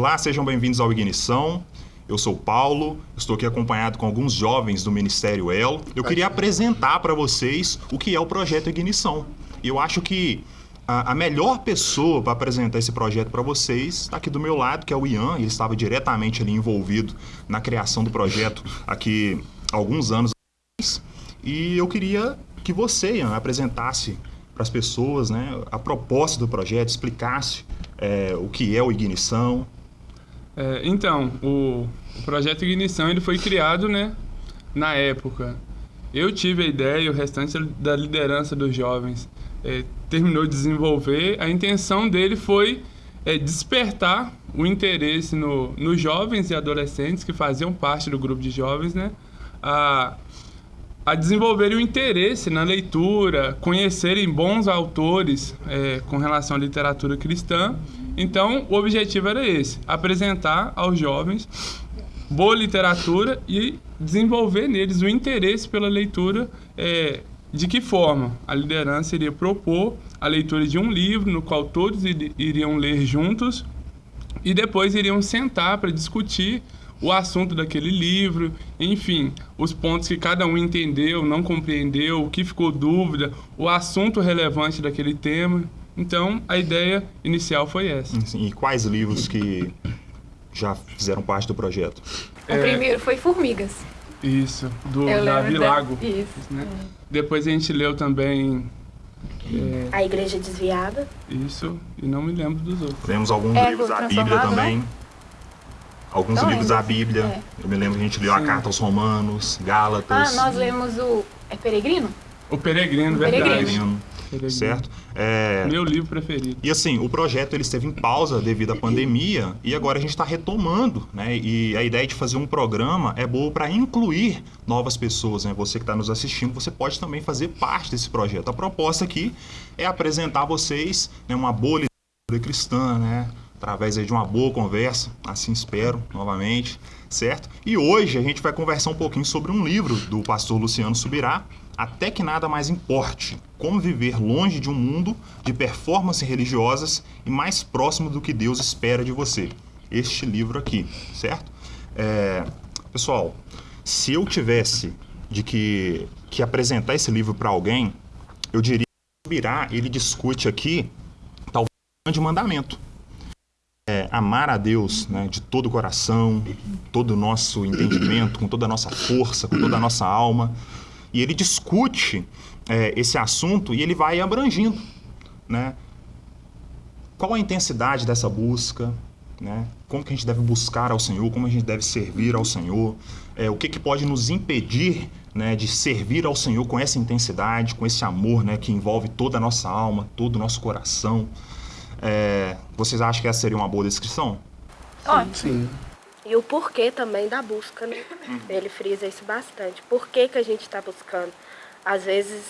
Olá, sejam bem-vindos ao Ignição. Eu sou Paulo, estou aqui acompanhado com alguns jovens do Ministério El. Eu queria apresentar para vocês o que é o projeto Ignição. Eu acho que a, a melhor pessoa para apresentar esse projeto para vocês está aqui do meu lado, que é o Ian. Ele estava diretamente ali envolvido na criação do projeto aqui há alguns anos atrás. E eu queria que você, Ian, apresentasse para as pessoas né, a proposta do projeto, explicasse é, o que é o Ignição. É, então, o, o, projeto Ignição ele foi criado né, na época. Eu tive a ideia e o restante da liderança dos jovens é, terminou de desenvolver. A intenção dele foi é, despertar o interesse no, nos jovens e adolescentes que faziam parte do grupo de jovens, né? A, a desenvolverem o interesse na leitura, conhecerem bons autores é, com relação à literatura cristã. Então, o objetivo era esse: apresentar aos jovens boa literatura e desenvolver neles o interesse pela leitura. É, de que forma? A liderança iria propor a leitura de um livro no qual todos iriam ler juntos e depois iriam sentar para discutir o assunto daquele livro, enfim, os pontos que cada um entendeu, não compreendeu, o que ficou dúvida, o assunto relevante daquele tema. Então, a ideia inicial foi essa. E quais livros que já fizeram parte do projeto? O é... primeiro foi Formigas. Isso, do Davi Lago. Isso. Né? É. Depois a gente leu também é... A Igreja Desviada. Isso, e não me lembro dos outros. Lemos alguns é, livros da Bíblia também. Né? Alguns então, livros da Bíblia. É. Eu me lembro que a gente leu Sim. a Carta aos Romanos, Gálatas. Ah, nós lemos o. É Peregrino? O Peregrino, o verdade. Peregrino. Peregrino. Certo? É... Meu livro preferido. E assim, o projeto ele esteve em pausa devido à pandemia e agora a gente está retomando, né? E a ideia de fazer um programa é boa para incluir novas pessoas, né? Você que está nos assistindo, você pode também fazer parte desse projeto. A proposta aqui é apresentar a vocês né, uma boa literatura cristã, né? Através de uma boa conversa, assim espero, novamente, certo? E hoje a gente vai conversar um pouquinho sobre um livro do pastor Luciano Subirá, Até que Nada Mais Importe, Como Viver Longe de um Mundo de Performances Religiosas e Mais Próximo do que Deus Espera de Você. Este livro aqui, certo? É, pessoal, se eu tivesse de que, que apresentar esse livro para alguém, eu diria que Subirá, ele discute aqui, talvez, um grande mandamento, é, amar a Deus né, de todo o coração, todo o nosso entendimento, com toda a nossa força, com toda a nossa alma. E ele discute é, esse assunto e ele vai abrangindo. Né? Qual a intensidade dessa busca? Né? Como que a gente deve buscar ao Senhor? Como a gente deve servir ao Senhor? É, o que, que pode nos impedir né, de servir ao Senhor com essa intensidade, com esse amor né, que envolve toda a nossa alma, todo o nosso coração? É, vocês acham que essa seria uma boa descrição? Ótimo. Sim. E o porquê também da busca, né? Uhum. Ele frisa isso bastante. Por que, que a gente está buscando? Às vezes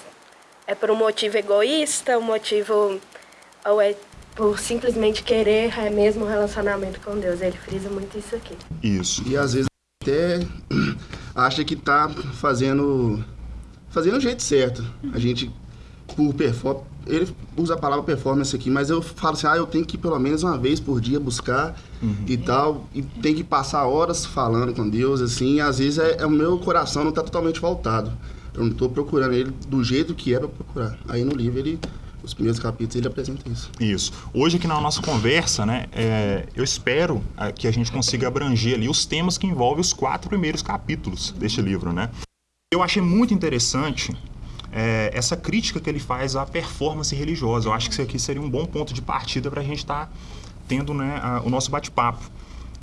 é por um motivo egoísta, um motivo. ou é por simplesmente querer é mesmo um relacionamento com Deus. Ele frisa muito isso aqui. Isso. E às vezes até acha que está fazendo fazendo o jeito certo. A gente por performance ele usa a palavra performance aqui, mas eu falo assim, ah, eu tenho que pelo menos uma vez por dia buscar uhum. e tal, e tem que passar horas falando com Deus, assim, e às vezes é, é o meu coração não está totalmente voltado. Eu não estou procurando ele do jeito que é para procurar. Aí no livro ele os primeiros capítulos ele apresenta isso. Isso. Hoje aqui na nossa conversa, né, é, eu espero é, que a gente consiga abranger ali os temas que envolvem os quatro primeiros capítulos deste livro, né. Eu achei muito interessante é, essa crítica que ele faz à performance religiosa. Eu acho que isso aqui seria um bom ponto de partida para a gente estar tá tendo né, a, o nosso bate-papo.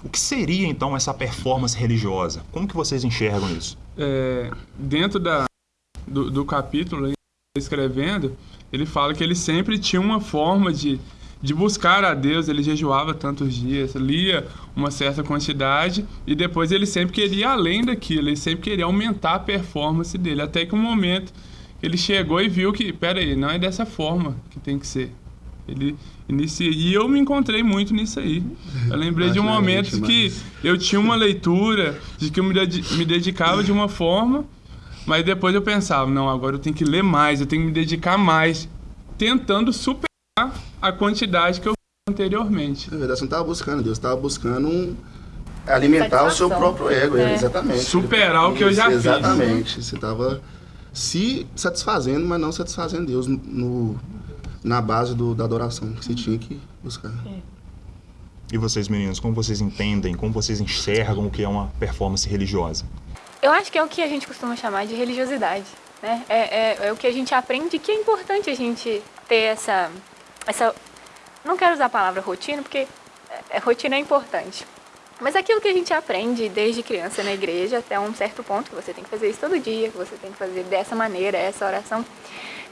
O que seria então essa performance religiosa? Como que vocês enxergam isso? É, dentro da, do, do capítulo, escrevendo, ele fala que ele sempre tinha uma forma de, de buscar a Deus, ele jejuava tantos dias, lia uma certa quantidade e depois ele sempre queria além daquilo, ele sempre queria aumentar a performance dele, até que um momento ele chegou e viu que, pera aí, não é dessa forma que tem que ser. Ele inicia. E eu me encontrei muito nisso aí. Eu lembrei de um momento que eu tinha uma leitura, de que eu me, dedicava de uma forma, mas depois eu pensava, não, agora eu tenho que ler mais, eu tenho que me dedicar mais, tentando superar a quantidade que eu anteriormente. Na verdade, você não estava buscando Deus, estava buscando um, alimentar o seu próprio ego, é. exatamente. Superar o que eu já fiz. Exatamente. Você estava se satisfazendo, mas não satisfazendo Deus no, na base do, da adoração que você tinha que buscar. É. E vocês, meninos, como vocês entendem, como vocês enxergam o que é uma performance religiosa? Eu acho que é o que a gente costuma chamar de religiosidade. Né? É, é, é o que a gente aprende que é importante a gente ter essa, essa... Não quero usar a palavra rotina, porque é, rotina é importante. Mas aquilo que a gente aprende desde criança na igreja até um certo ponto, que você tem que fazer isso todo dia, que você tem que fazer dessa maneira, essa oração.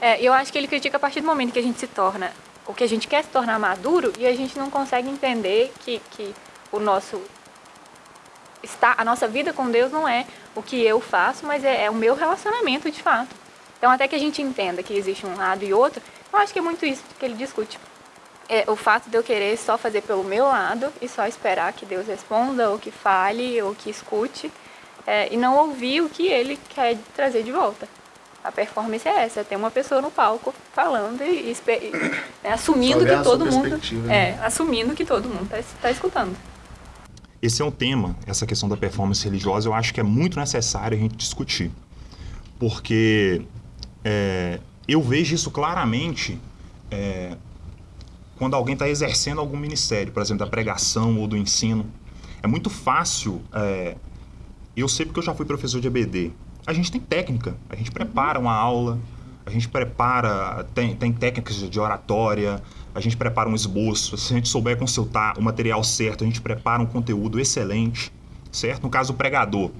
É, eu acho que ele critica a partir do momento que a gente se torna, o que a gente quer se tornar maduro e a gente não consegue entender que, que o nosso está, a nossa vida com Deus não é o que eu faço, mas é, é o meu relacionamento de fato. Então até que a gente entenda que existe um lado e outro, eu acho que é muito isso que ele discute é, o fato de eu querer só fazer pelo meu lado e só esperar que Deus responda, ou que fale, ou que escute, é, e não ouvir o que Ele quer trazer de volta. A performance é essa, é ter uma pessoa no palco falando e, e, e né, assumindo que todo mundo né? é, assumindo que todo mundo está tá escutando. Esse é um tema, essa questão da performance religiosa, eu acho que é muito necessário a gente discutir, porque é, eu vejo isso claramente é, quando alguém está exercendo algum ministério, por exemplo, da pregação ou do ensino. É muito fácil. É, eu sei porque eu já fui professor de EBD. A gente tem técnica, a gente prepara uma aula, a gente prepara, tem, tem técnicas de oratória, a gente prepara um esboço. Se a gente souber consultar o material certo, a gente prepara um conteúdo excelente, certo? No caso, o pregador.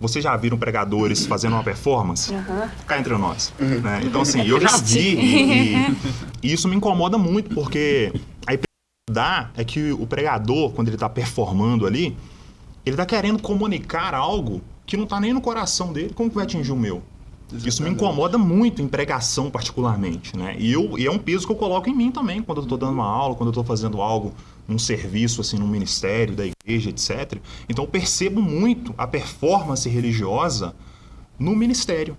Vocês já viram pregadores fazendo uma performance? Uhum. Cá entre nós. Uhum. Né? Então, assim, eu já vi e, e, isso me incomoda muito, porque a dá é que o pregador, quando ele está performando ali, ele está querendo comunicar algo que não está nem no coração dele. Como que vai atingir o meu? Exatamente. Isso me incomoda muito em pregação, particularmente. Né? E, eu, e é um peso que eu coloco em mim também, quando eu estou dando uma aula, quando eu estou fazendo algo num serviço, assim, num ministério da igreja, etc. Então eu percebo muito a performance religiosa no ministério.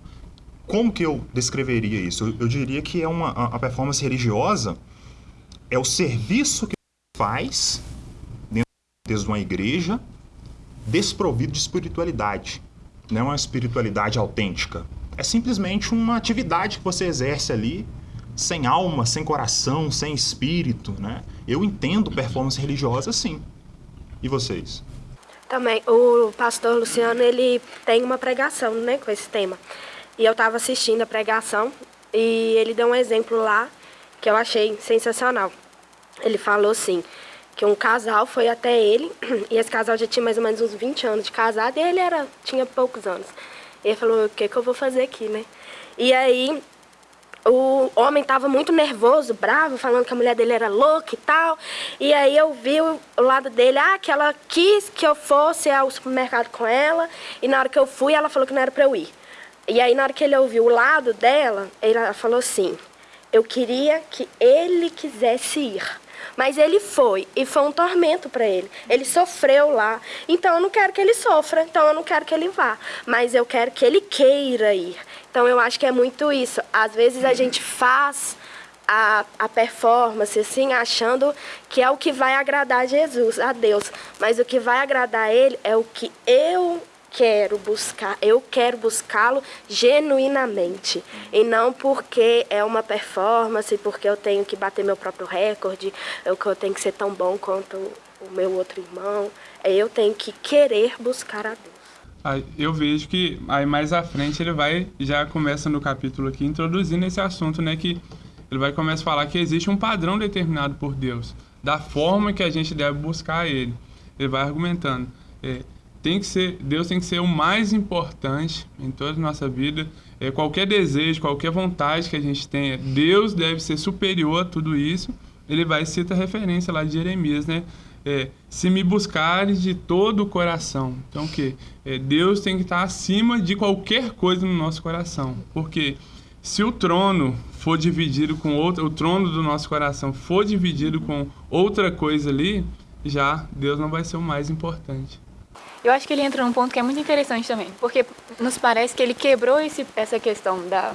Como que eu descreveria isso? Eu, eu diria que é uma a, a performance religiosa é o serviço que faz dentro de uma igreja desprovido de espiritualidade. Não é uma espiritualidade autêntica. É simplesmente uma atividade que você exerce ali sem alma, sem coração, sem espírito, né? Eu entendo performance religiosa sim. E vocês? Também, o pastor Luciano, ele tem uma pregação, né, com esse tema. E eu estava assistindo a pregação e ele deu um exemplo lá que eu achei sensacional. Ele falou assim, que um casal foi até ele, e esse casal já tinha mais ou menos uns 20 anos de casado, e ele era, tinha poucos anos. E ele falou, o que, que eu vou fazer aqui, né? E aí o homem estava muito nervoso, bravo, falando que a mulher dele era louca e tal. E aí eu vi o lado dele, ah, que ela quis que eu fosse ao supermercado com ela. E na hora que eu fui, ela falou que não era para eu ir. E aí na hora que ele ouviu o lado dela, ela falou assim: "Eu queria que ele quisesse ir". Mas ele foi e foi um tormento para ele. Ele sofreu lá. Então eu não quero que ele sofra, então eu não quero que ele vá, mas eu quero que ele queira ir. Então eu acho que é muito isso. Às vezes a gente faz a, a performance, assim, achando que é o que vai agradar a Jesus, a Deus. Mas o que vai agradar a Ele é o que eu quero buscar, eu quero buscá-lo genuinamente. E não porque é uma performance, porque eu tenho que bater meu próprio recorde, ou que eu tenho que ser tão bom quanto o meu outro irmão. É eu tenho que querer buscar a Deus. Eu vejo que aí mais à frente ele vai, já começa no capítulo aqui, introduzindo esse assunto, né? Que ele vai começar a falar que existe um padrão determinado por Deus, da forma que a gente deve buscar Ele. Ele vai argumentando. É, tem que ser, Deus tem que ser o mais importante em toda a nossa vida. É, qualquer desejo, qualquer vontade que a gente tenha, Deus deve ser superior a tudo isso. Ele vai citar referência lá de Jeremias, né? É, se me buscares de todo o coração. Então, o que? É, Deus tem que estar acima de qualquer coisa no nosso coração. Porque se o trono for dividido com outra, o trono do nosso coração for dividido com outra coisa ali, já Deus não vai ser o mais importante. Eu acho que ele entra num ponto que é muito interessante também, porque nos parece que ele quebrou esse, essa questão da,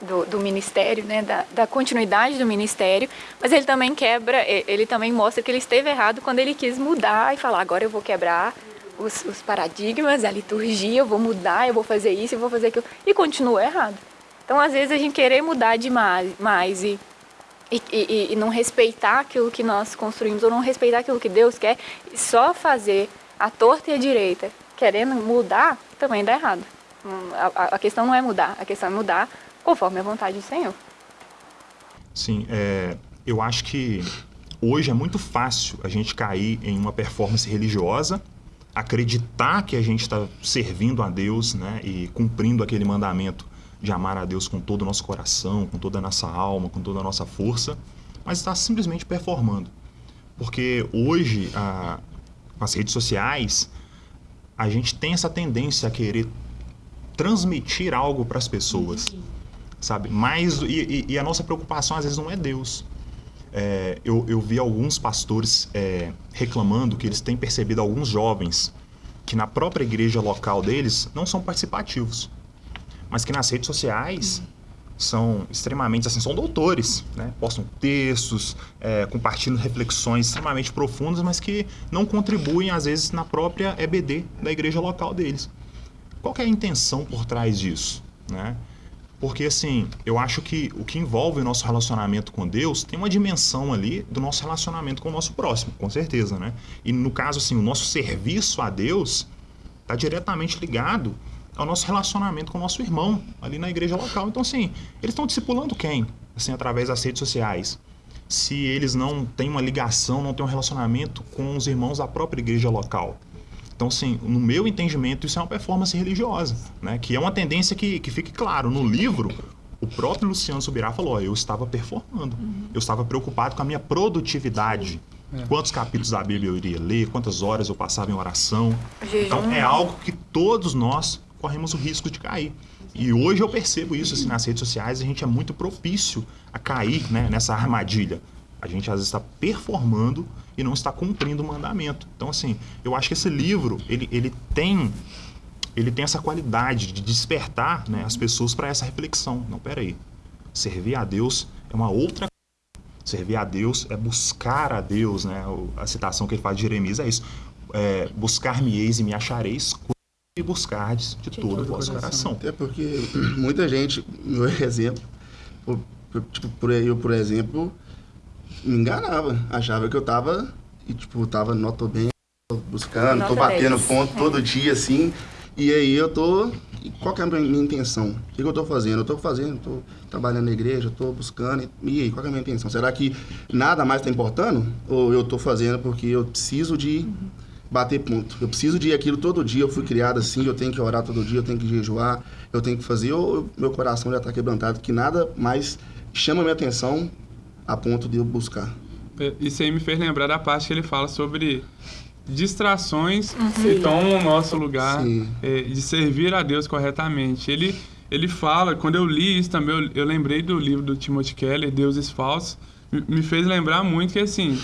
do, do ministério, né, da, da, continuidade do ministério, mas ele também quebra, ele também mostra que ele esteve errado quando ele quis mudar e falar, agora eu vou quebrar os, os paradigmas, a liturgia, eu vou mudar, eu vou fazer isso, eu vou fazer aquilo, e continua errado. Então, às vezes, a gente querer mudar demais mais e, e, e, e não respeitar aquilo que nós construímos, ou não respeitar aquilo que Deus quer, e só fazer a torta e a direita, querendo mudar, também dá errado. Hum, a, a questão não é mudar, a questão é mudar conforme a vontade do Senhor. Sim, é, eu acho que hoje é muito fácil a gente cair em uma performance religiosa, acreditar que a gente está servindo a Deus né, e cumprindo aquele mandamento de amar a Deus com todo o nosso coração, com toda a nossa alma, com toda a nossa força, mas está simplesmente performando. Porque hoje, a, com as redes sociais, a gente tem essa tendência a querer transmitir algo para as pessoas sabe? Mas, e, e, a nossa preocupação às vezes não é Deus. É, eu, eu vi alguns pastores é, reclamando que eles têm percebido alguns jovens que na própria igreja local deles não são participativos, mas que nas redes sociais são extremamente assim, são doutores, né? postam textos, é, compartilham reflexões extremamente profundas, mas que não contribuem às vezes na própria EBD da igreja local deles. Qual é a intenção por trás disso? Né? Porque, assim, eu acho que o que envolve o nosso relacionamento com Deus tem uma dimensão ali do nosso relacionamento com o nosso próximo, com certeza, né? E no caso, assim, o nosso serviço a Deus está diretamente ligado ao nosso relacionamento com o nosso irmão ali na igreja local. Então, assim, eles estão discipulando quem? Assim, através das redes sociais. Se eles não têm uma ligação, não têm um relacionamento com os irmãos da própria igreja local. Então, assim, no meu entendimento, isso é uma performance religiosa, né? Que é uma tendência que, que fique claro. No livro, o próprio Luciano Subirá falou: eu estava performando, uhum. eu estava preocupado com a minha produtividade. É. Quantos capítulos da Bíblia eu iria ler, quantas horas eu passava em oração. Então, é algo que todos nós corremos o risco de cair. E hoje eu percebo isso assim, nas redes sociais, a gente é muito propício a cair né, nessa armadilha. A gente às vezes está performando e não está cumprindo o mandamento. Então, assim, eu acho que esse livro, ele, ele tem ele tem essa qualidade de despertar né, as pessoas para essa reflexão. Não, peraí. Servir a Deus é uma outra Servir a Deus é buscar a Deus, né? A citação que ele faz de Jeremias é isso. É, Buscar-me-eis e me achareis e buscardes de, de todo o vosso coração. Até porque muita gente, meu exemplo, por, tipo, por, eu, por exemplo, me enganava. Achava que eu tava, e, tipo, tava, não, tô bem, tô buscando, Nota tô batendo 10. ponto todo dia, assim. E aí eu tô. Qual que é a minha intenção? O que, eu tô fazendo? Eu tô fazendo, tô trabalhando na igreja, tô buscando. E aí, qual que é a minha intenção? Será que nada mais tá importando? Ou eu tô fazendo porque eu preciso de bater ponto? Eu preciso de aquilo todo dia, eu fui criado assim, eu tenho que orar todo dia, eu tenho que jejuar, eu tenho que fazer, ou meu coração já tá quebrantado, que nada mais chama minha atenção a ponto de eu buscar. É, isso aí me fez lembrar da parte que ele fala sobre distrações uhum. que tomam o nosso lugar é, de servir a Deus corretamente. Ele, ele fala, quando eu li isso também, eu, eu lembrei do livro do Timothy Keller, Deuses Falsos, me fez lembrar muito que assim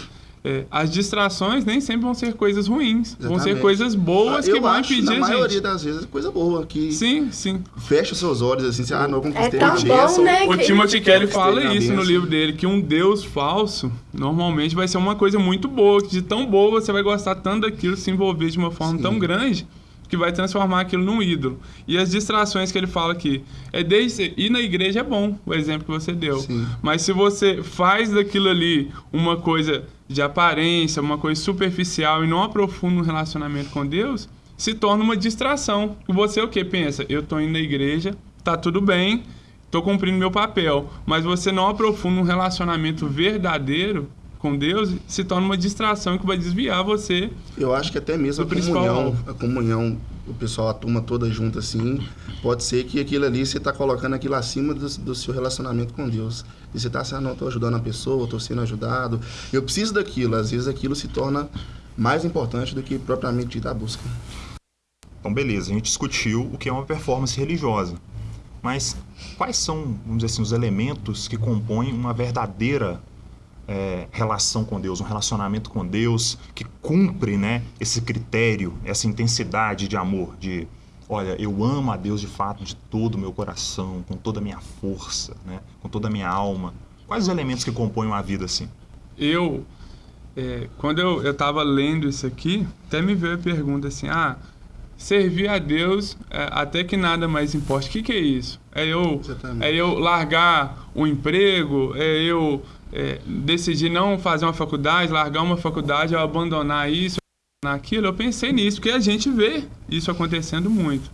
é, as distrações nem sempre vão ser coisas ruins. Exatamente. Vão ser coisas boas ah, que vão impedir a gente. Na maioria das vezes é coisa boa. Que sim, sim. Fecha os seus olhos assim, ah, não conquistei é tão bom, né, O Timothy Kelly fala isso no livro dele, que um Deus falso normalmente vai ser uma coisa muito boa. Que de tão boa você vai gostar tanto daquilo, se envolver de uma forma sim. tão grande que vai transformar aquilo num ídolo. E as distrações que ele fala aqui, é desde ir na igreja é bom, o exemplo que você deu. Sim. Mas se você faz daquilo ali uma coisa de aparência, uma coisa superficial e não aprofunda um relacionamento com Deus, se torna uma distração. Você o que pensa? Eu estou indo na igreja, tá tudo bem, estou cumprindo meu papel, mas você não aprofunda um relacionamento verdadeiro com Deus, se torna uma distração que vai desviar você. Eu acho que até mesmo a comunhão, a comunhão, o pessoal, a turma toda junto assim, pode ser que aquilo ali você está colocando aquilo acima do, do, seu relacionamento com Deus. E você está assim, ah, não, estou ajudando a pessoa, estou sendo ajudado. Eu preciso daquilo. Às vezes aquilo se torna mais importante do que propriamente dita a busca. Então, beleza, a gente discutiu o que é uma performance religiosa. Mas quais são, vamos dizer assim, os elementos que compõem uma verdadeira é, relação com Deus, um relacionamento com Deus que cumpre né, esse critério, essa intensidade de amor, de olha, eu amo a Deus de fato de todo o meu coração, com toda a minha força, né? com toda a minha alma? Quais os elementos que compõem uma vida assim? Eu, é, quando eu estava lendo isso aqui, até me veio a pergunta assim, ah, servir a Deus é, até que nada mais importe. O que, que é isso? É eu, é eu largar o emprego, é eu é, decidir não fazer uma faculdade, largar uma faculdade, eu abandonar isso, naquilo, eu pensei nisso, porque a gente vê isso acontecendo muito.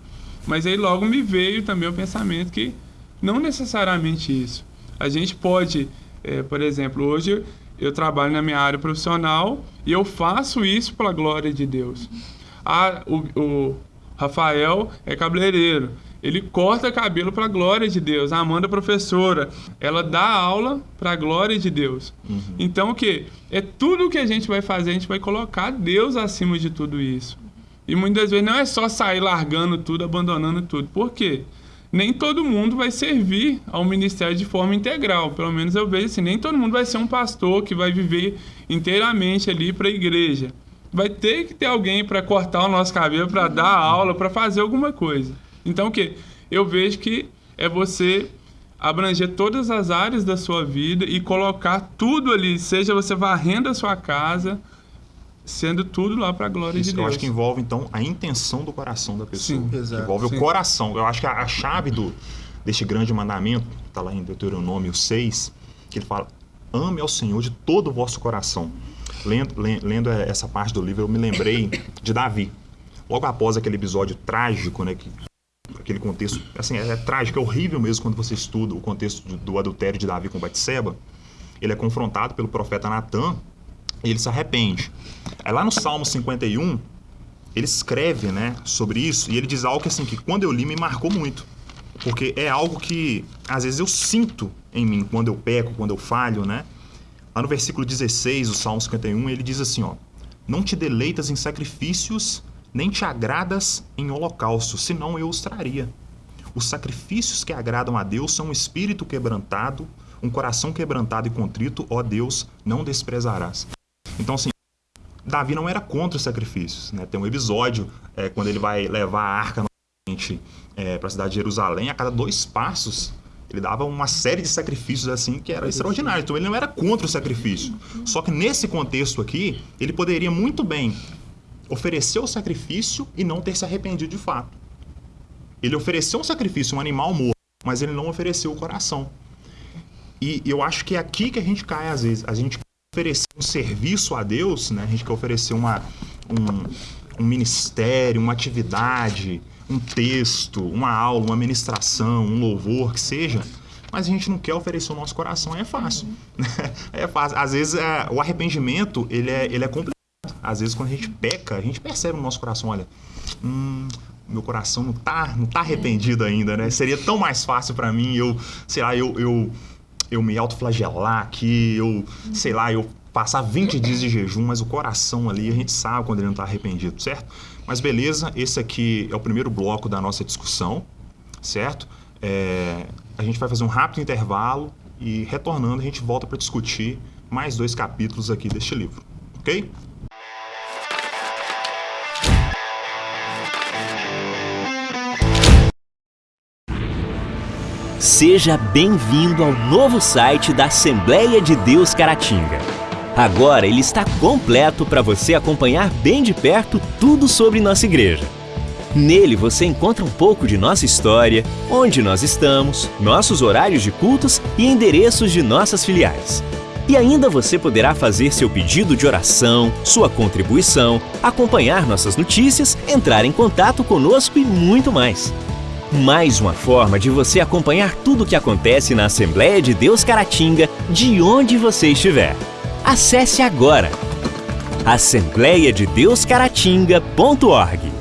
Mas aí logo me veio também o pensamento que não necessariamente isso. A gente pode, é, por exemplo, hoje eu trabalho na minha área profissional e eu faço isso para a glória de Deus. Ah, o, o Rafael é cabeleireiro. Ele corta cabelo para a glória de Deus. A Amanda, professora, ela dá aula para a glória de Deus. Uhum. Então, o que? É tudo que a gente vai fazer, a gente vai colocar Deus acima de tudo isso. E muitas vezes não é só sair largando tudo, abandonando tudo. Por quê? Nem todo mundo vai servir ao ministério de forma integral. Pelo menos eu vejo assim, nem todo mundo vai ser um pastor que vai viver inteiramente ali para a igreja. Vai ter que ter alguém para cortar o nosso cabelo, para dar aula, para fazer alguma coisa. Então, o que? Eu vejo que é você abranger todas as áreas da sua vida e colocar tudo ali, seja você varrendo a sua casa, sendo tudo lá para a glória Isso de Deus. Eu acho que envolve então a intenção do coração da pessoa. Sim, exato. Envolve sim. o coração. Eu acho que a, a chave do, deste grande mandamento, está lá em Deuteronômio 6, que ele fala: ame ao Senhor de todo o vosso coração. Lendo, lendo essa parte do livro, eu me lembrei de Davi. Logo após aquele episódio trágico, né, que aquele contexto, assim, é, é, trágico, é horrível mesmo quando você estuda o contexto do, do adultério de Davi com Batseba. Ele é confrontado pelo profeta Natan e ele se arrepende. Aí lá no Salmo 51, ele escreve, né, sobre isso e ele diz algo que assim que quando eu li me marcou muito. Porque é algo que às vezes eu sinto em mim quando eu peco, quando eu falho, né? Lá no versículo 16 do Salmo 51, ele diz assim, ó: Não te deleitas em sacrifícios nem te agradas em holocausto, senão eu os traria. Os sacrifícios que agradam a Deus são um espírito quebrantado, um coração quebrantado e contrito, ó Deus, não desprezarás. Então, assim, Davi não era contra os sacrifícios. Né? Tem um episódio é, quando ele vai levar a arca é, para a cidade de Jerusalém, a cada dois passos ele dava uma série de sacrifícios assim que era extraordinário. Então ele não era contra o sacrifício. Só que nesse contexto aqui, ele poderia muito bem ofereceu o sacrifício e não ter se arrependido de fato. Ele ofereceu um sacrifício, um animal morto, mas ele não ofereceu o coração. E eu acho que é aqui que a gente cai às vezes. A gente quer oferecer um serviço a Deus, né? a gente quer oferecer uma, um, um ministério, uma atividade, um texto, uma aula, uma ministração, um louvor, que seja mas a gente não quer oferecer o nosso coração, é fácil. é fácil. Às vezes é, o arrependimento ele é, ele é complicado às vezes quando a gente peca, a gente percebe no nosso coração, olha, hum, meu coração não tá, não tá arrependido ainda, né? Seria tão mais fácil para mim eu, sei lá, eu, eu, eu me autoflagelar aqui, eu, sei lá, eu passar 20 dias de jejum, mas o coração ali, a gente sabe quando ele não tá arrependido, certo? Mas beleza, esse aqui é o primeiro bloco da nossa discussão, certo? É, a gente vai fazer um rápido intervalo e retornando a gente volta para discutir mais dois capítulos aqui deste livro, ok? Seja bem-vindo ao novo site da Assembleia de Deus Caratinga. Agora ele está completo para você acompanhar bem de perto tudo sobre nossa igreja. Nele você encontra um pouco de nossa história, onde nós estamos, nossos horários de cultos e endereços de nossas filiais. E ainda você poderá fazer seu pedido de oração, sua contribuição, acompanhar nossas notícias, entrar em contato conosco e muito mais. Mais uma forma de você acompanhar tudo o que acontece na Assembleia de Deus Caratinga, de onde você estiver. Acesse agora assembleiadedeuscaratinga.org.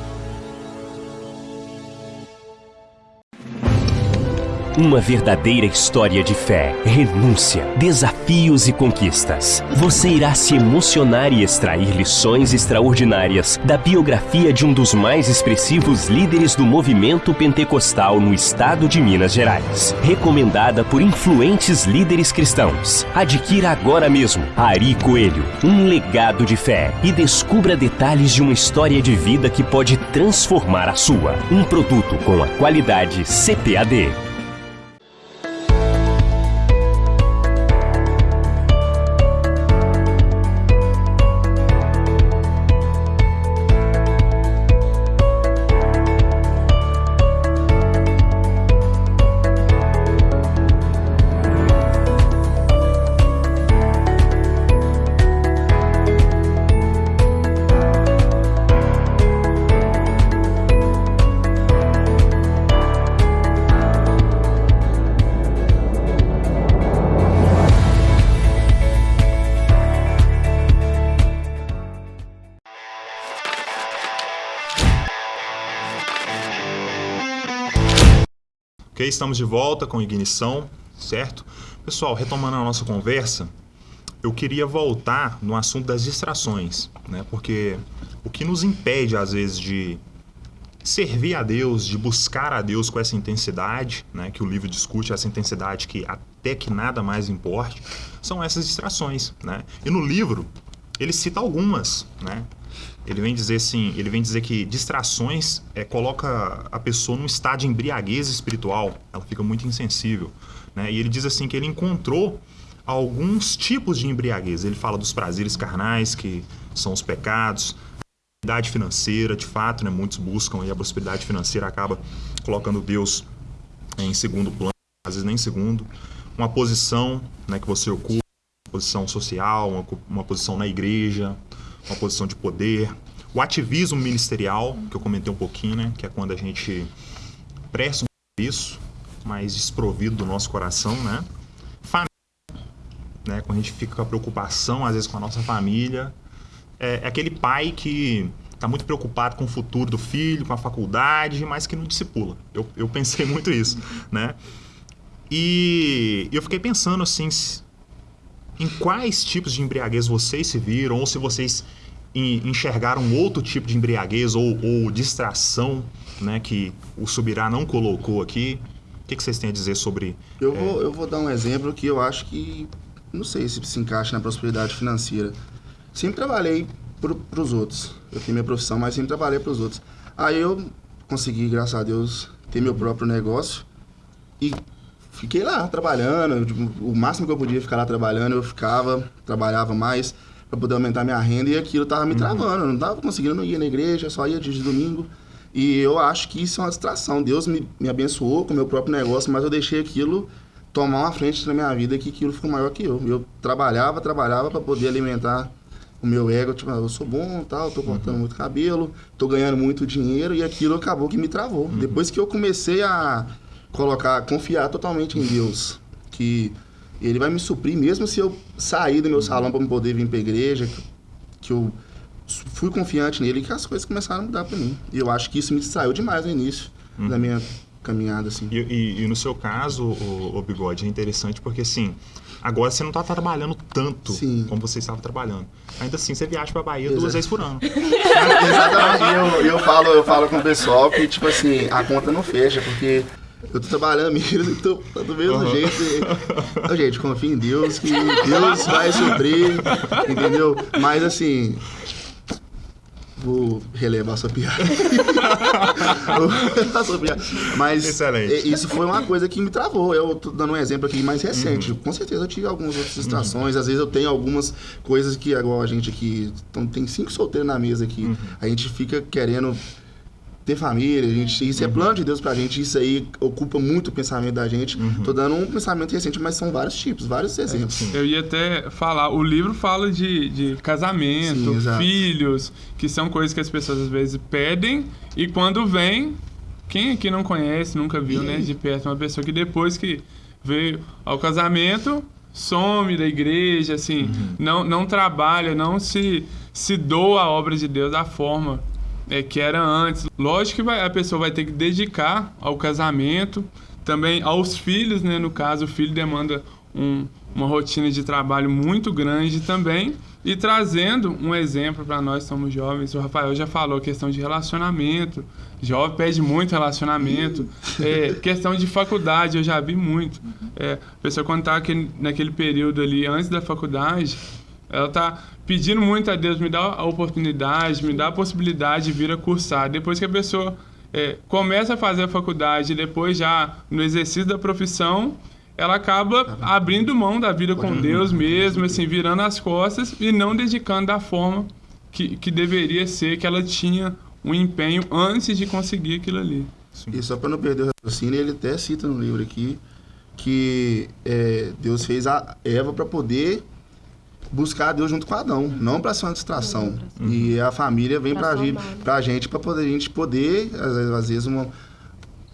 Uma verdadeira história de fé, renúncia, desafios e conquistas. Você irá se emocionar e extrair lições extraordinárias da biografia de um dos mais expressivos líderes do movimento pentecostal no estado de Minas Gerais. Recomendada por influentes líderes cristãos. Adquira agora mesmo Ari Coelho, um legado de fé e descubra detalhes de uma história de vida que pode transformar a sua. Um produto com a qualidade CPAD. Estamos de volta com ignição, certo? Pessoal, retomando a nossa conversa, eu queria voltar no assunto das distrações, né? Porque o que nos impede, às vezes, de servir a Deus, de buscar a Deus com essa intensidade, né? Que o livro discute, essa intensidade que até que nada mais importe, são essas distrações, né? E no livro, ele cita algumas, né? Ele vem dizer assim, ele vem dizer que distrações é, coloca a pessoa num estado de embriaguez espiritual, ela fica muito insensível, né? E ele diz assim que ele encontrou alguns tipos de embriaguez. Ele fala dos prazeres carnais, que são os pecados, prosperidade financeira, de fato, né? Muitos buscam e a prosperidade financeira acaba colocando Deus em segundo plano, às vezes nem em segundo. Uma posição, né, que você ocupa, uma posição social, uma, uma posição na igreja, uma posição de poder. O ativismo ministerial, que eu comentei um pouquinho, né? Que é quando a gente presta um serviço, mas desprovido do nosso coração, né? Família, né? Quando a gente fica com a preocupação, às vezes, com a nossa família. É, é aquele pai que está muito preocupado com o futuro do filho, com a faculdade, mas que não discipula. Eu, eu pensei muito isso, né? E eu fiquei pensando assim, em quais tipos de embriaguez vocês se viram, ou se vocês enxergaram outro tipo de embriaguez ou, ou distração né, que o Subirá não colocou aqui. O que, que vocês têm a dizer sobre... Eu, é... vou, eu vou dar um exemplo que eu acho que, não sei se se encaixa na prosperidade financeira. Sempre trabalhei para os outros. Eu tenho minha profissão, mas sempre trabalhei para os outros. Aí eu consegui, graças a Deus, ter meu próprio negócio e fiquei lá trabalhando. O máximo que eu podia ficar lá trabalhando, eu ficava, trabalhava mais para poder aumentar minha renda e aquilo tava me travando. Eu não tava conseguindo ir na igreja, só ia de domingo. E eu acho que isso é uma distração. Deus me, me abençoou com o meu próprio negócio, mas eu deixei aquilo tomar uma frente na minha vida que aquilo ficou maior que eu. Eu trabalhava, trabalhava para poder alimentar o meu ego, tipo, ah, eu sou bom, tal, tô cortando uhum. muito cabelo, tô ganhando muito dinheiro e aquilo acabou que me travou. Uhum. Depois que eu comecei a colocar, confiar totalmente em Deus, que ele vai me suprir mesmo se eu sair do meu salão para poder vir para a igreja, que eu fui confiante nele que as coisas começaram a mudar para mim. E eu acho que isso me distraiu demais no início uhum. da minha caminhada, assim. E, e, e no seu caso, o, o, Bigode, é interessante porque, assim, agora você não está trabalhando tanto Sim. como você estava trabalhando. Ainda assim, você viaja para a Bahia Exato. duas vezes por ano. Exatamente. eu, eu, falo, eu falo com o pessoal que, tipo assim, a conta não fecha, porque eu tô trabalhando mesmo, tô, tô do mesmo uhum. jeito. E, gente, confia em Deus, que Deus vai suprir, entendeu? Mas assim, vou relevar sua piada. vou relevar sua piada. Mas Excelente. isso foi uma coisa que me travou. Eu tô dando um exemplo aqui mais recente. Uhum. Com certeza eu tive algumas outras distrações. Uhum. Às vezes eu tenho algumas coisas que, agora a gente aqui. Então, tem cinco solteiros na mesa aqui. Uhum. A gente fica querendo ter família, a gente, isso é uhum. é plano de Deus pra gente, isso aí ocupa muito o pensamento da gente. Uhum. Tô dando um pensamento recente, mas são vários tipos, vários exemplos. É, eu ia até falar, o livro fala de, de casamento, Sim, filhos, que são coisas que as pessoas às vezes pedem e quando vem, quem aqui não conhece, nunca viu, né, de perto, uma pessoa que depois que veio ao casamento, some da igreja, assim, uhum. não, não trabalha, não se, se doa a obra de Deus da forma é, que era antes. Lógico que vai, a pessoa vai ter que dedicar ao casamento, também aos filhos, né? No caso, o filho demanda um, uma rotina de trabalho muito grande também. E trazendo um exemplo para nós, somos jovens, o Rafael já falou, questão de relacionamento. Jovem pede muito relacionamento. É, questão de faculdade, eu já vi muito. É, a pessoa quando está naquele período ali, antes da faculdade, ela está pedindo muito a Deus, me dá a oportunidade, me dá a possibilidade de vir a cursar. Depois que a pessoa é, começa a fazer a faculdade, depois já no exercício da profissão, ela acaba abrindo mão da vida com Deus mesmo, assim, virando as costas e não dedicando da forma que, que deveria ser, que ela tinha um empenho antes de conseguir aquilo ali. Sim. E só para não perder o raciocínio, ele até cita no livro aqui que é, Deus fez a Eva para poder buscar Deus junto com Adão, não para ser uma distração. Uhum. E a família vem para a gente para poder a gente poder às vezes, às vezes uma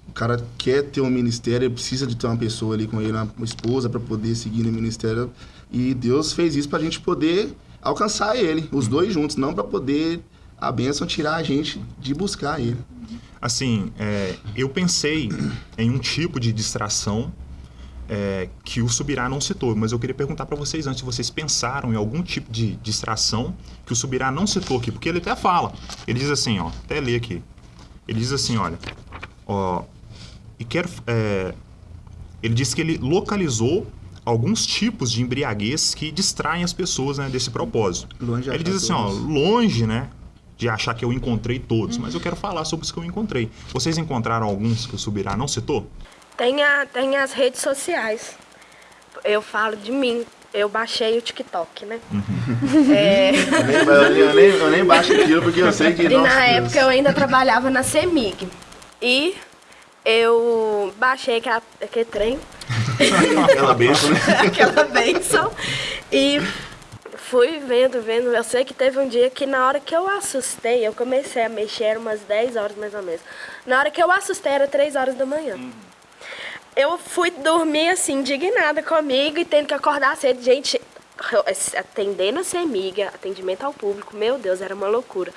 o cara quer ter um ministério, ele precisa de ter uma pessoa ali com ele, uma esposa para poder seguir no ministério. E Deus fez isso para a gente poder alcançar ele, os uhum. dois juntos, não para poder a bênção tirar a gente de buscar ele. Assim, é, eu pensei em um tipo de distração é, que o Subirá não citou, mas eu queria perguntar para vocês antes se vocês pensaram em algum tipo de distração que o Subirá não citou aqui, porque ele até fala. Ele diz assim, ó, até ler aqui. Ele diz assim, olha, ó, e quero. É, ele disse que ele localizou alguns tipos de embriaguez que distraem as pessoas né, desse propósito. Longe ele diz assim, ó, longe, né, de achar que eu encontrei todos, mas eu quero falar sobre os que eu encontrei. Vocês encontraram alguns que o Subirá não citou? Tem, a, tem as redes sociais. Eu falo de mim. Eu baixei o TikTok, né? Uhum. É... Eu, nem, eu, nem, eu, nem, baixo aquilo porque eu sei que... E na Deus. época eu ainda trabalhava na CEMIG. E eu baixei aquela, aquele trem. aquela benção, né? aquela benção. E fui vendo, vendo. Eu sei que teve um dia que na hora que eu assustei, eu comecei a mexer, era umas 10 horas mais ou menos. Na hora que eu assustei, era 3 horas da manhã. Uhum. Eu fui dormir assim, indignada comigo e tendo que acordar cedo. Gente, atendendo a ser amiga, atendimento ao público, meu Deus, era uma loucura.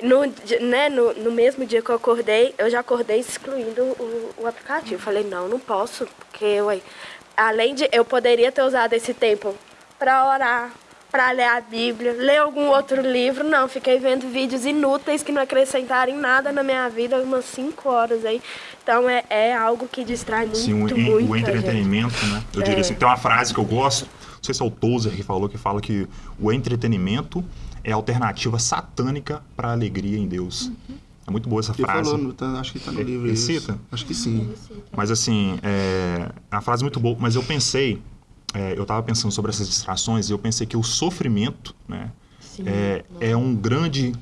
No, né, no, no, mesmo dia que eu acordei, eu já acordei excluindo o, o aplicativo. Falei, não, não posso, porque ué, além de eu poderia ter usado esse tempo para orar, para ler a Bíblia, ler algum outro livro, não, fiquei vendo vídeos inúteis que não acrescentaram nada na minha vida, umas 5 horas aí. Então é, é algo que distrai muito, Sim, o, muito. O entretenimento, gente. né? Eu é. diria assim, tem uma frase que eu gosto, não sei se é o Tozer que falou, que fala que o entretenimento é a alternativa satânica para a alegria em Deus. Uhum. É muito boa essa Ele frase. Falou, tá, acho que está no livro. Ele cita? Acho que sim. Mas assim, é, é uma frase muito boa. Mas eu pensei, é, eu estava pensando sobre essas distrações e eu pensei que o sofrimento né, sim, é, é um grande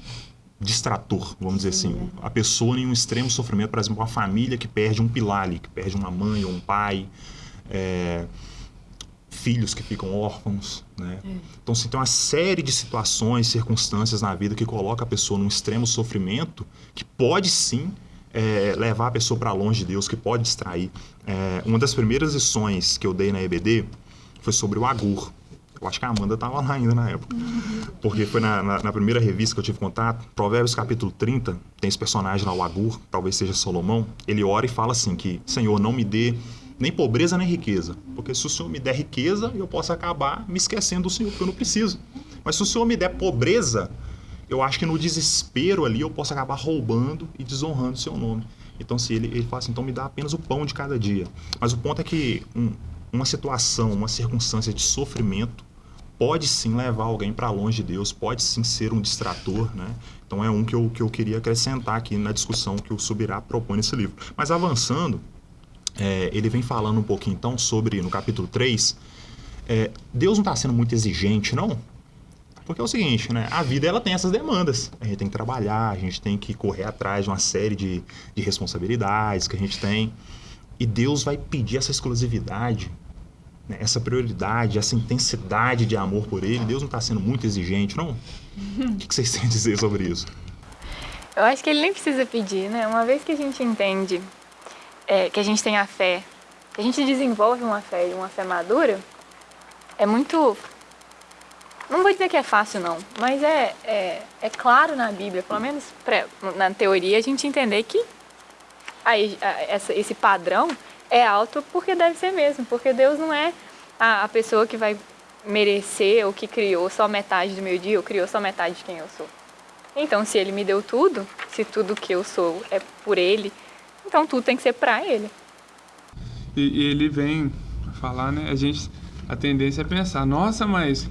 distrator, vamos sim, dizer assim. É. A pessoa em um extremo sofrimento, por exemplo, uma família que perde um pilar ali, que perde uma mãe ou um pai. É, filhos que ficam órfãos, né? É. Então, assim, tem uma série de situações, circunstâncias na vida que coloca a pessoa num extremo sofrimento que pode sim é, levar a pessoa para longe de Deus, que pode distrair. É, uma das primeiras lições que eu dei na EBD foi sobre o Agur. Eu acho que a Amanda estava lá ainda na época. Porque foi na, na, na, primeira revista que eu tive contato, Provérbios capítulo 30, tem esse personagem lá, o Agur, talvez seja Salomão. Ele ora e fala assim que, Senhor, não me dê nem pobreza nem riqueza. Porque se o Senhor me der riqueza, eu posso acabar me esquecendo do Senhor, porque eu não preciso. Mas se o Senhor me der pobreza, eu acho que no desespero ali eu posso acabar roubando e desonrando o seu nome. Então, se ele, ele fala assim, então me dá apenas o pão de cada dia. Mas o ponto é que um, uma situação, uma circunstância de sofrimento pode sim levar alguém para longe de Deus, pode sim ser um distrator, né? Então é um que eu, que eu queria acrescentar aqui na discussão que o Subirá propõe nesse livro. Mas avançando, é, ele vem falando um pouquinho então sobre, no capítulo 3, é, Deus não está sendo muito exigente, não? Porque é o seguinte, né? A vida ela tem essas demandas. A gente tem que trabalhar, a gente tem que correr atrás de uma série de, de responsabilidades que a gente tem. E Deus vai pedir essa exclusividade, né? essa prioridade, essa intensidade de amor por Ele. Deus não está sendo muito exigente, não? O que, que vocês têm a dizer sobre isso? Eu acho que Ele nem precisa pedir, né? Uma vez que a gente entende é, que a gente tem a fé, que a gente desenvolve uma fé e uma fé madura, é muito. Não vou dizer que é fácil, não, mas é, é, é claro na Bíblia, pelo menos pra, na teoria, a gente entender que aí, essa, esse padrão é alto porque deve ser mesmo, porque Deus não é a, a pessoa que vai merecer ou que criou só metade do meu dia ou criou só metade de quem eu sou. Então, se ele me deu tudo, se tudo que eu sou é por ele, então tudo tem que ser para ele. E, e, ele vem falar, né? A gente a tendência é pensar, nossa, mas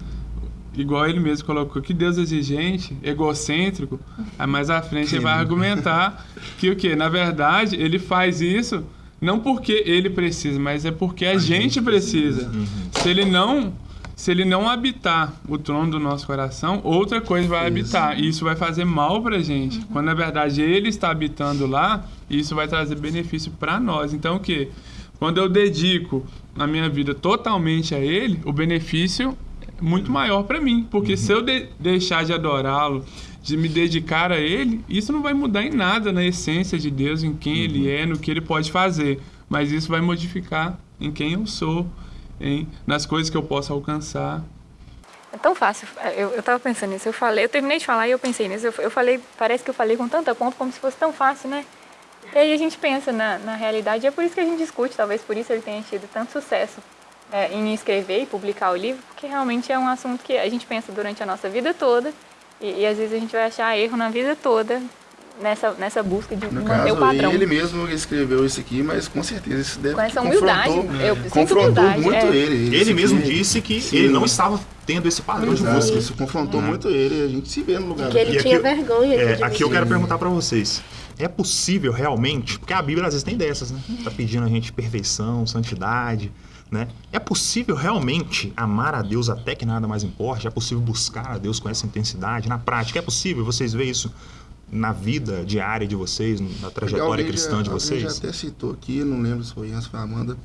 igual ele mesmo colocou, que Deus é exigente, egocêntrico, aí mais à frente ele vai argumentar que o que? Na verdade, ele faz isso não porque ele precisa, mas é porque a, a gente, gente, precisa. precisa. Uhum. Se ele não se ele não habitar o trono do nosso coração, outra coisa vai isso. habitar. E isso vai fazer mal pra gente. Uhum. Quando na verdade ele está habitando lá, isso vai trazer benefício para nós. Então o que? Quando eu dedico a minha vida totalmente a ele, o benefício é muito maior para mim. Porque uhum. se eu de deixar de adorá-lo, de me dedicar a ele, isso não vai mudar em nada na essência de Deus, em quem uhum. ele é, no que ele pode fazer. Mas isso vai modificar em quem eu sou hein? nas coisas que eu posso alcançar. É tão fácil. Eu, eu tava pensando nisso. Eu falei, eu terminei de falar e eu pensei nisso. Eu, eu falei, parece que eu falei com tanta ponta como se fosse tão fácil, né? E aí a gente pensa na, na realidade. É por isso que a gente discute. Talvez por isso ele tenha tido tanto sucesso é, em escrever e publicar o livro, porque realmente é um assunto que a gente pensa durante a nossa vida toda. E, e às vezes a gente vai achar erro na vida toda nessa, nessa busca de no manter caso, o padrão. Ele mesmo escreveu isso aqui, mas com certeza isso deve Com essa humildade. Eu confrontou humildade, muito é. ele. Ele mesmo disse que sim. ele não estava tendo esse padrão Exato, de busca. Isso confrontou Uhum. muito ele. A gente se vê no lugar Que ele E tinha aqui vergonha. É, aqui eu quero perguntar pra vocês. É possível realmente, porque a Bíblia às vezes tem dessas, né? Tá pedindo a gente perfeição, santidade, né? É possível realmente amar a Deus até que nada mais importe? É possível buscar a Deus com essa intensidade na prática? É possível? Vocês veem isso na vida diária de vocês, na trajetória Alguém cristã já, de vocês? já até citou aqui, não lembro se foi foi a Amanda,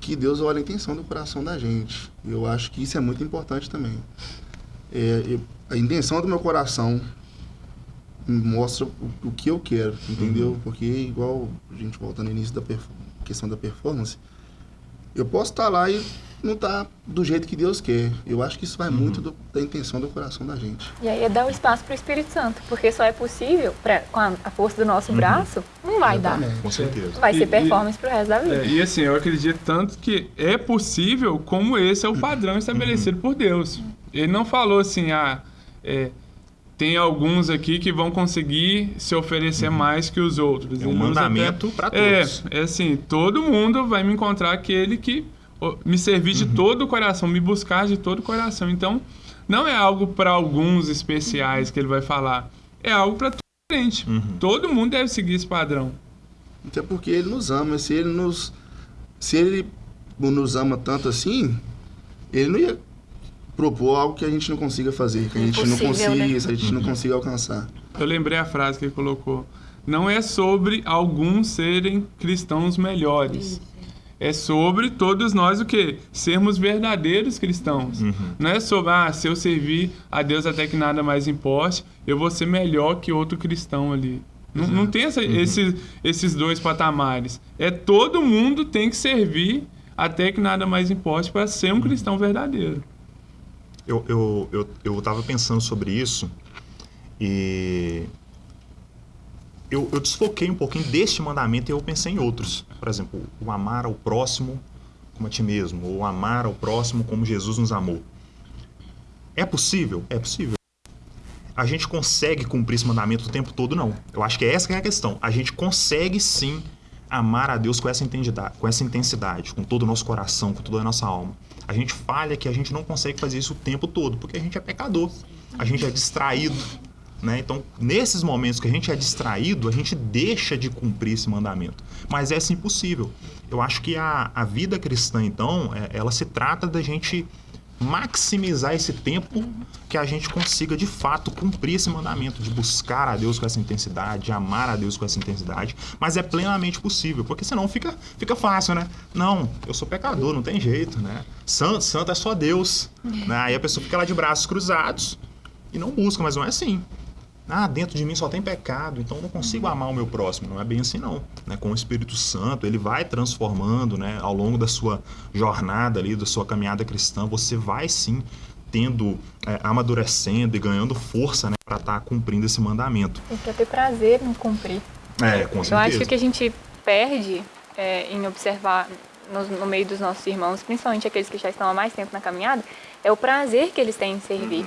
que Deus olha a intenção do coração da gente. Eu acho que isso é muito importante também. É, eu- a intenção do meu coração mostra o, o que eu quero, entendeu? Uhum. Porque, igual a gente volta no início da questão da performance, eu posso estar lá e não estar do jeito que Deus quer. Eu acho que isso vai Uhum. muito do- da intenção do coração da gente. E aí é dar o espaço para o Espírito Santo, porque só é possível, pra, com a, a força do nosso Uhum. braço, não vai dar. Exatamente. Com certeza. Vai E- ser performance pro resto da vida. É, e assim, eu acredito tanto que é possível como esse é o padrão estabelecido por Deus. Ele não falou assim, ah, é, tem alguns aqui que vão conseguir se oferecer mais que os outros. É um mandamento até- pra todos. É, é assim, todo mundo vai me encontrar aquele que me servir de todo o coração, me buscar de todo o coração. Então, não é algo para alguns especiais que ele vai falar, é algo para todo gente. Uhum. Todo mundo deve seguir esse padrão. Até porque ele nos ama. Se ele nos, se ele nos ama tanto assim, ele não ia propor algo que a gente não consiga fazer, que a gente não Impossível, consiga, né? a gente não consiga alcançar. Eu lembrei a frase que ele colocou. Não é sobre alguns serem cristãos melhores. É sobre todos nós o quê? Sermos verdadeiros cristãos. Não é sobre, ah, se eu servir a Deus até que nada mais importe, eu vou ser melhor que outro cristão ali. Não, não tem essa- esse- esses dois patamares. É todo mundo tem que servir até que nada mais importe para ser um cristão verdadeiro. Eu, eu, eu, eu tava pensando sobre isso e eu, eu desfoquei um pouquinho deste mandamento e eu pensei em outros. Por exemplo, o amar ao próximo como a ti mesmo, ou amar ao próximo como Jesus nos amou. É possível? É possível. A gente consegue cumprir esse mandamento o tempo todo? Não. Eu acho que essa que é a questão. A gente consegue sim amar a Deus com essa intensidade, com essa intensidade, com todo o nosso coração, com toda a nossa alma. A gente falha que a gente não consegue fazer isso o tempo todo, porque a gente é pecador, a gente é distraído. Né? Então, nesses momentos que a gente é distraído, a gente deixa de cumprir esse mandamento. Mas é sim possível. Eu acho que a, a vida cristã, então, é- ela se trata da gente maximizar esse tempo que a gente consiga de fato cumprir esse mandamento de buscar a Deus com essa intensidade, de amar a Deus com essa intensidade, mas é plenamente possível, porque senão fica, fica fácil, né? Não, eu sou pecador, não tem jeito, né? Santo, santo é só Deus. Né? Aí a pessoa fica lá de braços cruzados e não busca, mas não é assim. Ah, dentro de mim só tem pecado, então eu não consigo amar o meu próximo. Não é bem assim, não. Né? Com o Espírito Santo, ele vai transformando né? ao longo da sua jornada ali, da sua caminhada cristã. Você vai sim tendo, é, amadurecendo e ganhando força né? para estar cumprindo esse mandamento. Tem que ter prazer em cumprir. É, com Eu certeza. acho que o que a gente perde é, em observar no, no, meio dos nossos irmãos, principalmente aqueles que já estão há mais tempo na caminhada, é o prazer que eles têm em servir. Uhum.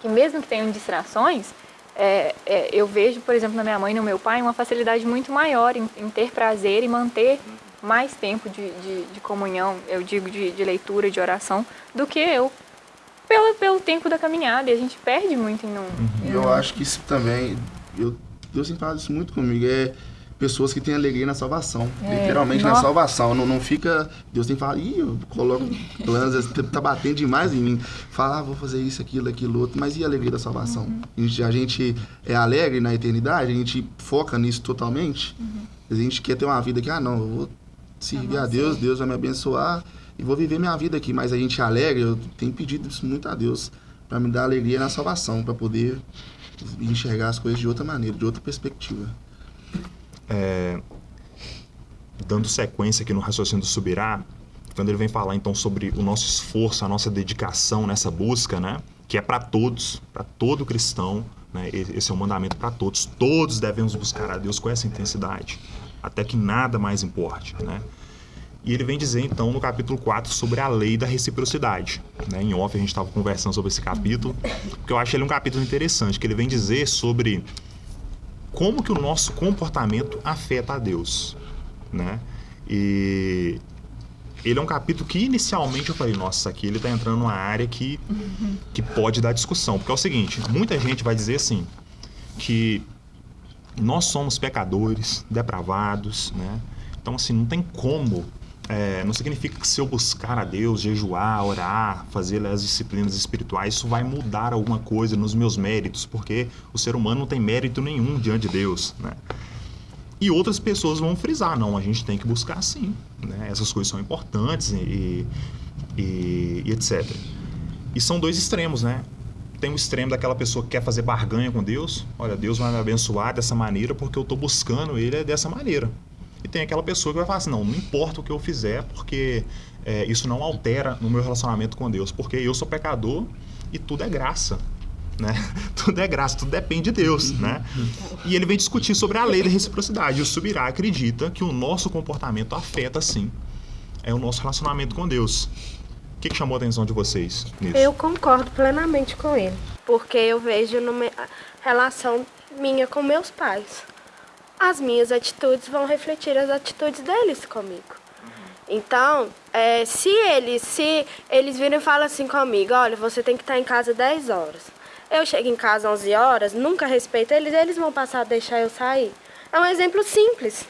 Que mesmo que tenham distrações, é, é, eu vejo, por exemplo, na minha mãe e no meu pai, uma facilidade muito maior em, em ter prazer e manter mais tempo de, de, de comunhão, eu digo de, de, leitura, de oração, do que eu. Pelo, pelo tempo da caminhada, e a gente perde muito em não. Uhum. Eu acho que isso também. Eu, Deus tem falado isso muito comigo. É pessoas que têm alegria na salvação. É, literalmente nossa. na salvação. Não, não fica. Deus tem falado, ih, eu coloco planos, tá batendo demais em mim. Fala, ah, vou fazer isso, aquilo, aquilo, outro. Mas e a alegria da salvação? Uhum. A, gente, a, gente, é alegre na eternidade, a gente foca nisso totalmente. Uhum. A gente quer ter uma vida que, ah, não, eu vou servir a Deus, Deus vai me abençoar e vou viver minha vida aqui. Mas a gente é alegre, eu tenho pedido isso muito a Deus para me dar alegria na salvação, para poder enxergar as coisas de outra maneira, de outra perspectiva. É, dando sequência aqui no raciocínio do Subirá, quando ele vem falar então sobre o nosso esforço, a nossa dedicação nessa busca, né, que é para todos, para todo cristão, né, esse é um mandamento para todos. Todos devemos buscar a Deus com essa intensidade até que nada mais importe, né? E ele vem dizer, então, no capítulo 4, sobre a lei da reciprocidade. Né? Em off, a gente estava conversando sobre esse capítulo, porque eu acho ele um capítulo interessante, que ele vem dizer sobre como que o nosso comportamento afeta a Deus. Né? E ele é um capítulo que, inicialmente, eu falei, nossa, aqui ele está entrando numa área que, que pode dar discussão. Porque é o seguinte, muita gente vai dizer assim, que nós somos pecadores, depravados, né? Então, assim, não tem como. É, não significa que se eu buscar a Deus, jejuar, orar, fazer as disciplinas espirituais, isso vai mudar alguma coisa nos meus méritos, porque o ser humano não tem mérito nenhum diante de Deus, né? E outras pessoas vão frisar, não, a gente tem que buscar sim, né? Essas coisas são importantes e, e, e etc. E são dois extremos, né? tem o extremo daquela pessoa que quer fazer barganha com Deus. Olha, Deus vai me abençoar dessa maneira porque eu estou buscando Ele dessa maneira. E tem aquela pessoa que vai falar assim, não, não importa o que eu fizer, porque é, isso não altera no meu relacionamento com Deus, porque eu sou pecador e tudo é graça. Né? Tudo é graça, tudo depende de Deus, né? E ele vem discutir sobre a lei da reciprocidade. O Subirá acredita que o nosso comportamento afeta, sim, é o nosso relacionamento com Deus que, que chamou a atenção de vocês nisso? Eu concordo plenamente com ele, porque eu vejo numa relação minha com meus pais. As minhas atitudes vão refletir as atitudes deles comigo. Então, é, se eles se eles viram e falam assim comigo, olha, você tem que estar em casa 10 horas. Eu chego em casa 11 horas, nunca respeito eles, eles vão passar a deixar eu sair. É um exemplo simples.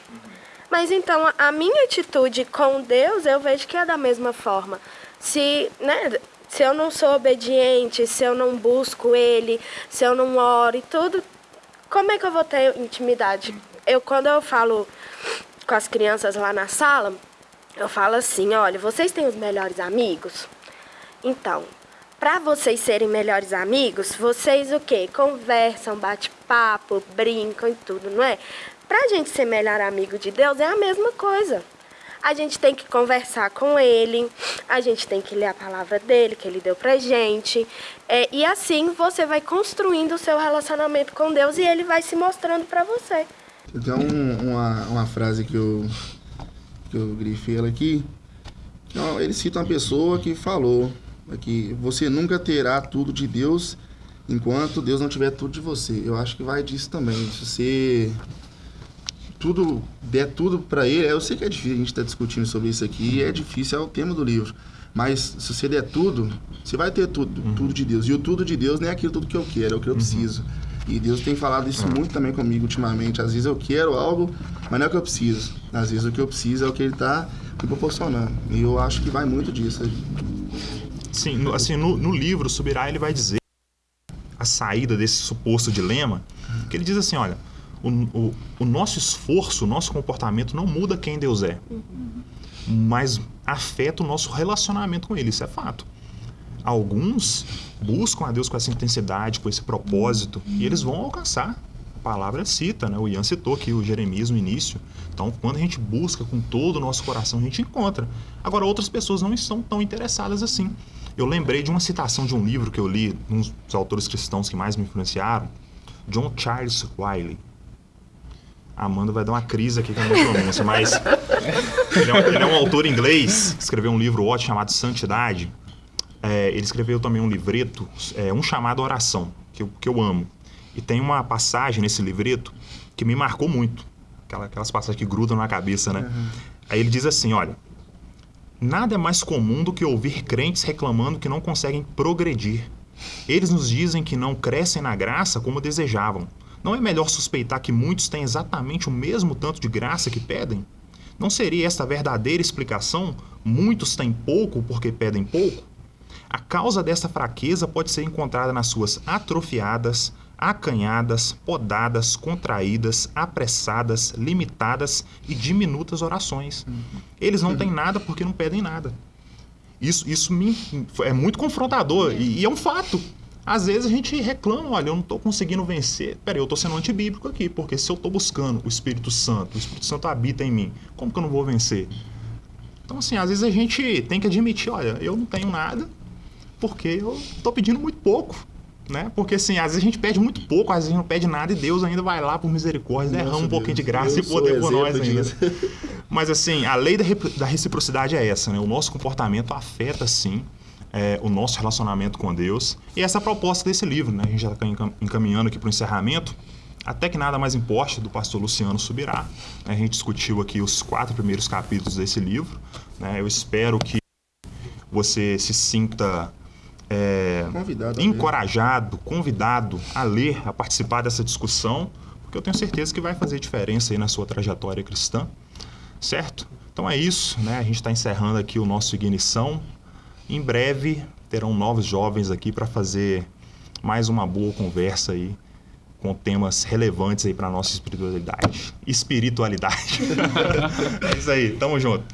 Mas então, a minha atitude com Deus, eu vejo que é da mesma forma se, né, se eu não sou obediente, se eu não busco ele, se eu não oro e tudo, como é que eu vou ter intimidade? Eu quando eu falo com as crianças lá na sala, eu falo assim, olha, vocês têm os melhores amigos? Então, para vocês serem melhores amigos, vocês o quê? Conversam, bate papo, brincam e tudo, não é? Pra gente ser melhor amigo de Deus é a mesma coisa a gente tem que conversar com ele, a gente tem que ler a palavra dele, que ele deu pra gente. É, e assim você vai construindo o seu relacionamento com Deus e ele vai se mostrando para você. Tem um, uma, uma frase que eu, que eu grifei ela aqui. Ele cita uma pessoa que falou que você nunca terá tudo de Deus enquanto Deus não tiver tudo de você. Eu acho que vai disso também. Se você tudo der tudo para ele, eu sei que é difícil a gente estar tá discutindo sobre isso aqui, é difícil, é o tema do livro. Mas se você der tudo, você vai ter tudo, uhum. tudo de Deus. E o tudo de Deus não é aquilo tudo que eu quero, é o que eu uhum. E Deus tem falado isso muito também comigo ultimamente. Às vezes eu quero algo, mas não é o que eu preciso. Às vezes o que eu preciso é o que Ele está me proporcionando. E eu acho que vai muito disso. Sim, no, assim, no, no livro, Subirá, ele vai dizer a saída desse suposto dilema, que ele diz assim, olha, o, o, o, nosso esforço, o nosso comportamento não muda quem Deus é, mas afeta o nosso relacionamento com Ele, isso é fato. Alguns buscam a Deus com essa intensidade, com esse propósito, e eles vão alcançar. A palavra cita, né? o Ian citou aqui o Jeremias no início. Então, quando a gente busca com todo o nosso coração, a gente encontra. Agora, outras pessoas não estão tão interessadas assim. Eu lembrei de uma citação de um livro que eu li, um dos autores cristãos que mais me influenciaram, John Charles Wiley A Amanda vai dar uma crise aqui com a minha pronúncia, mas ele é, um, ele é, um, autor inglês, escreveu um livro ótimo chamado Santidade. É, ele escreveu também um livreto, é, um chamado Oração, que eu, que eu amo. E tem uma passagem nesse livreto que me marcou muito. Aquela, aquelas passagens que grudam na cabeça, né? Uhum. Aí ele diz assim, olha... Nada é mais comum do que ouvir crentes reclamando que não conseguem progredir. Eles nos dizem que não crescem na graça como desejavam. Não é melhor suspeitar que muitos têm exatamente o mesmo tanto de graça que pedem? Não seria esta a verdadeira explicação? Muitos têm pouco porque pedem pouco? A causa dessa fraqueza pode ser encontrada nas suas atrofiadas, acanhadas, podadas, contraídas, apressadas, limitadas e diminutas orações. Eles não têm nada porque não pedem nada. Isso, isso me, é muito confrontador e, e é um fato. Às vezes a gente reclama, olha, eu não estou conseguindo vencer. Peraí, eu estou sendo antibíblico aqui, porque se eu estou buscando o Espírito Santo, o Espírito Santo habita em mim, como que eu não vou vencer? Então, assim, às vezes a gente tem que admitir, olha, eu não tenho nada, porque eu estou pedindo muito pouco. Né? Porque assim, às vezes a gente pede muito pouco, às vezes a gente não pede nada e Deus ainda vai lá por misericórdia, derrama um pouquinho de graça e poder por nós ainda. Mas assim, a lei da reciprocidade é essa, né? O nosso comportamento afeta sim é, o nosso relacionamento com Deus. E essa é a proposta desse livro, né? A gente já está encaminhando aqui para o encerramento. Até que nada mais importe, do pastor Luciano Subirá. A gente discutiu aqui os quatro primeiros capítulos desse livro. Né? Eu espero que você se sinta é, convidado encorajado, convidado a ler, a participar dessa discussão, porque eu tenho certeza que vai fazer diferença aí na sua trajetória cristã, certo? Então é isso, né? A gente está encerrando aqui o nosso Ignição. Em breve terão novos jovens aqui para fazer mais uma boa conversa aí com temas relevantes aí para nossa espiritualidade. Espiritualidade. é isso aí, tamo junto.